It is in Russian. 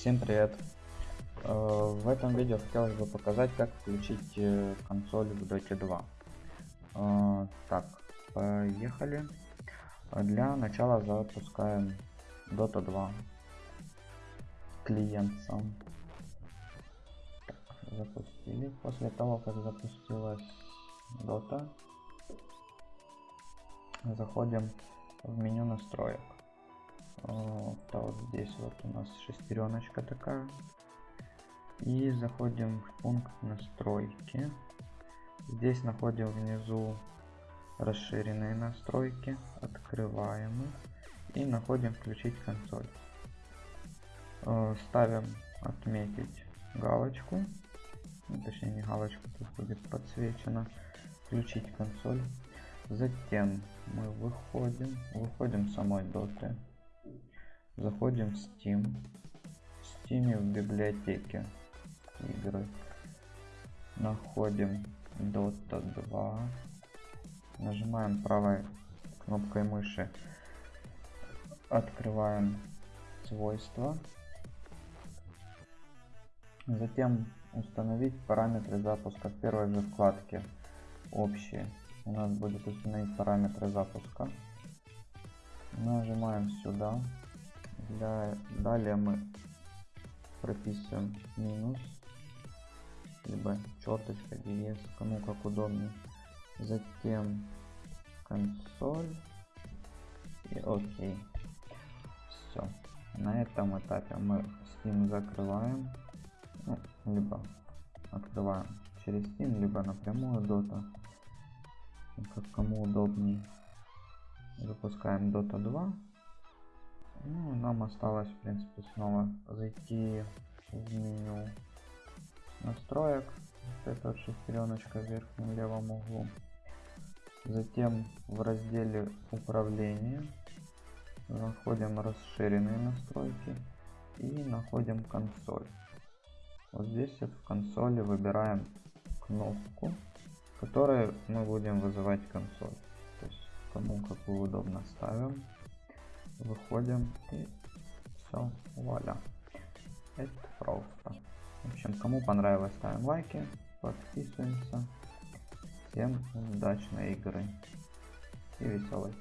Всем привет! Э, В этом видео хотелось бы показать, как включить э, консоль в Dota 2. Э, Так, поехали. Для начала запускаем Dota 2. Клиент сам. Запустили. После того, как запустилась Dota, заходим в меню настроек. Вот, а вот здесь вот у нас шестереночка такая. И заходим в пункт настройки. Здесь находим внизу расширенные настройки. Открываем их. И находим включить консоль. Э, Ставим отметить галочку. Ну, точнее не галочку, тут будет подсвечено. Включить консоль. Затем мы выходим, выходим самой доты. Заходим в Steam. В Steam в библиотеке игры. Находим Dota 2. Нажимаем правой кнопкой мыши. Открываем свойства. Затем установить параметры запуска в первой же вкладке. Общие. У нас будет установить параметры запуска. Нажимаем сюда. Для... Далее мы прописываем минус, либо черточка, дефис, кому как удобнее. Затем консоль и окей. Все. На этом этапе мы Steam закрываем, ну, либо открываем через Steam, либо напрямую Dota, как кому удобнее. Запускаем Dota 2. Нам осталось, в принципе, снова зайти в меню настроек. Вот эта вот шестереночка в верхнем левом углу. Затем в разделе управления находим расширенные настройки и находим консоль. Вот здесь вот в консоли выбираем кнопку, которой мы будем вызывать консоль. То есть кому как удобно ставим выходим и все, вуаля. Это просто. В общем, кому понравилось, ставим лайки, подписываемся. Всем удачной игры и веселой.